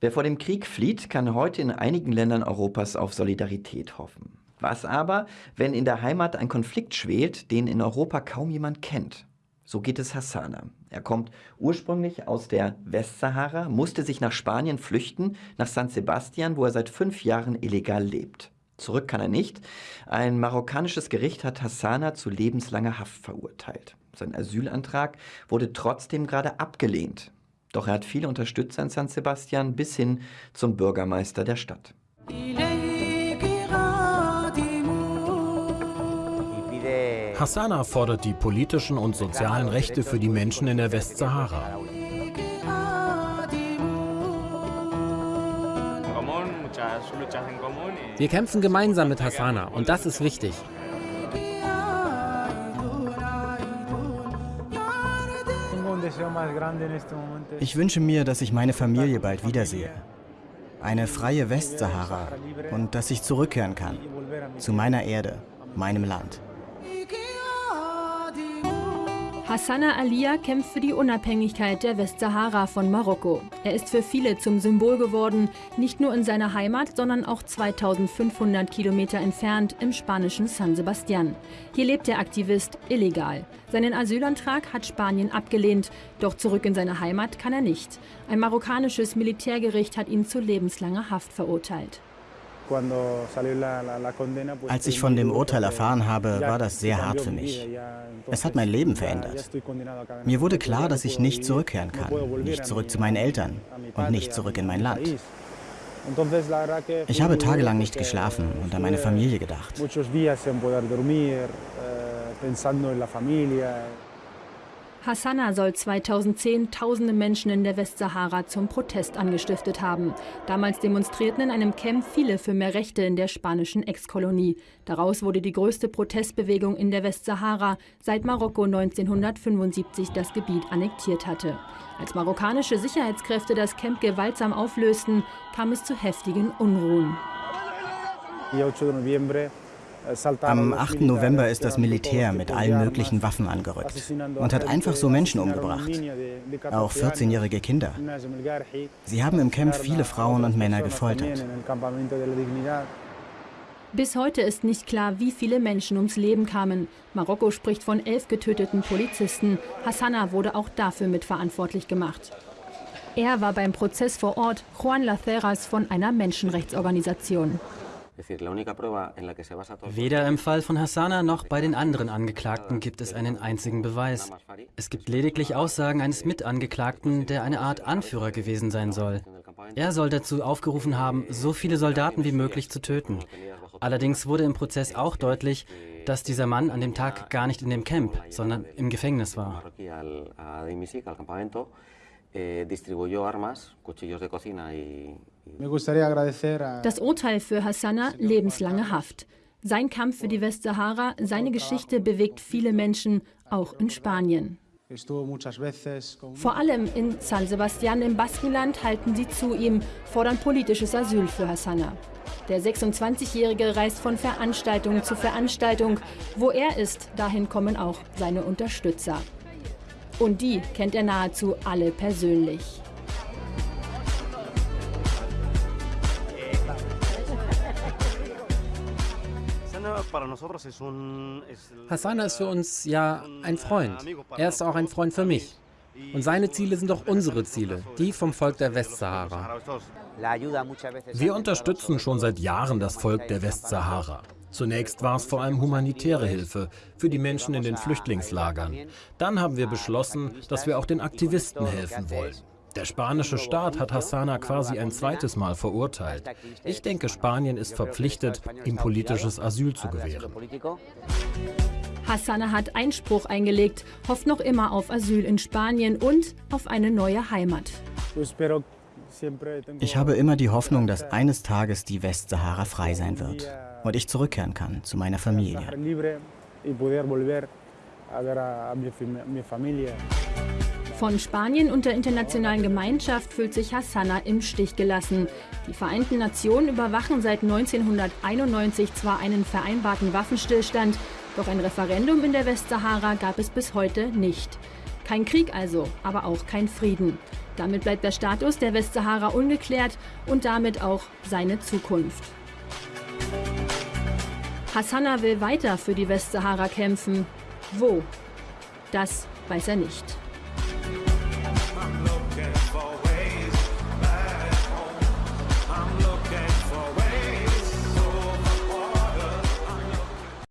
Wer vor dem Krieg flieht, kann heute in einigen Ländern Europas auf Solidarität hoffen. Was aber, wenn in der Heimat ein Konflikt schwelt, den in Europa kaum jemand kennt? So geht es Hassana. Er kommt ursprünglich aus der Westsahara, musste sich nach Spanien flüchten, nach San Sebastian, wo er seit fünf Jahren illegal lebt. Zurück kann er nicht. Ein marokkanisches Gericht hat Hassana zu lebenslanger Haft verurteilt. Sein Asylantrag wurde trotzdem gerade abgelehnt. Doch er hat viele Unterstützer in San Sebastian bis hin zum Bürgermeister der Stadt. Hassana fordert die politischen und sozialen Rechte für die Menschen in der Westsahara. Wir kämpfen gemeinsam mit Hassana und das ist wichtig. Ich wünsche mir, dass ich meine Familie bald wiedersehe. Eine freie Westsahara und dass ich zurückkehren kann zu meiner Erde, meinem Land. Hassana Alia kämpft für die Unabhängigkeit der Westsahara von Marokko. Er ist für viele zum Symbol geworden, nicht nur in seiner Heimat, sondern auch 2500 Kilometer entfernt im spanischen San Sebastian. Hier lebt der Aktivist illegal. Seinen Asylantrag hat Spanien abgelehnt, doch zurück in seine Heimat kann er nicht. Ein marokkanisches Militärgericht hat ihn zu lebenslanger Haft verurteilt. Als ich von dem Urteil erfahren habe, war das sehr hart für mich. Es hat mein Leben verändert. Mir wurde klar, dass ich nicht zurückkehren kann, nicht zurück zu meinen Eltern und nicht zurück in mein Land. Ich habe tagelang nicht geschlafen und an meine Familie gedacht. Hassana soll 2010 tausende Menschen in der Westsahara zum Protest angestiftet haben. Damals demonstrierten in einem Camp viele für mehr Rechte in der spanischen Ex-Kolonie. Daraus wurde die größte Protestbewegung in der Westsahara, seit Marokko 1975 das Gebiet annektiert hatte. Als marokkanische Sicherheitskräfte das Camp gewaltsam auflösten, kam es zu heftigen Unruhen. Am 8. November ist das Militär mit allen möglichen Waffen angerückt und hat einfach so Menschen umgebracht, auch 14-jährige Kinder. Sie haben im Camp viele Frauen und Männer gefoltert. Bis heute ist nicht klar, wie viele Menschen ums Leben kamen. Marokko spricht von elf getöteten Polizisten. Hassana wurde auch dafür mitverantwortlich gemacht. Er war beim Prozess vor Ort Juan Laceras von einer Menschenrechtsorganisation. Weder im Fall von Hassana noch bei den anderen Angeklagten gibt es einen einzigen Beweis. Es gibt lediglich Aussagen eines Mitangeklagten, der eine Art Anführer gewesen sein soll. Er soll dazu aufgerufen haben, so viele Soldaten wie möglich zu töten. Allerdings wurde im Prozess auch deutlich, dass dieser Mann an dem Tag gar nicht in dem Camp, sondern im Gefängnis war. Eh, das Urteil für Hassana lebenslange Haft. Sein Kampf für die Westsahara, seine Geschichte bewegt viele Menschen, auch in Spanien. Vor allem in San Sebastian im Baskenland halten sie zu ihm, fordern politisches Asyl für Hassana. Der 26-Jährige reist von Veranstaltung zu Veranstaltung. Wo er ist, dahin kommen auch seine Unterstützer. Und die kennt er nahezu alle persönlich. Hassana ist für uns ja ein Freund. Er ist auch ein Freund für mich. Und seine Ziele sind auch unsere Ziele, die vom Volk der Westsahara. Wir unterstützen schon seit Jahren das Volk der Westsahara. Zunächst war es vor allem humanitäre Hilfe für die Menschen in den Flüchtlingslagern. Dann haben wir beschlossen, dass wir auch den Aktivisten helfen wollen. Der spanische Staat hat Hassana quasi ein zweites Mal verurteilt. Ich denke, Spanien ist verpflichtet, ihm politisches Asyl zu gewähren. Hassana hat Einspruch eingelegt, hofft noch immer auf Asyl in Spanien und auf eine neue Heimat. Ich habe immer die Hoffnung, dass eines Tages die Westsahara frei sein wird und ich zurückkehren kann zu meiner Familie. Von Spanien und der internationalen Gemeinschaft fühlt sich Hassana im Stich gelassen. Die Vereinten Nationen überwachen seit 1991 zwar einen vereinbarten Waffenstillstand, doch ein Referendum in der Westsahara gab es bis heute nicht. Kein Krieg also, aber auch kein Frieden. Damit bleibt der Status der Westsahara ungeklärt und damit auch seine Zukunft. Hassana will weiter für die Westsahara kämpfen. Wo? Das weiß er nicht.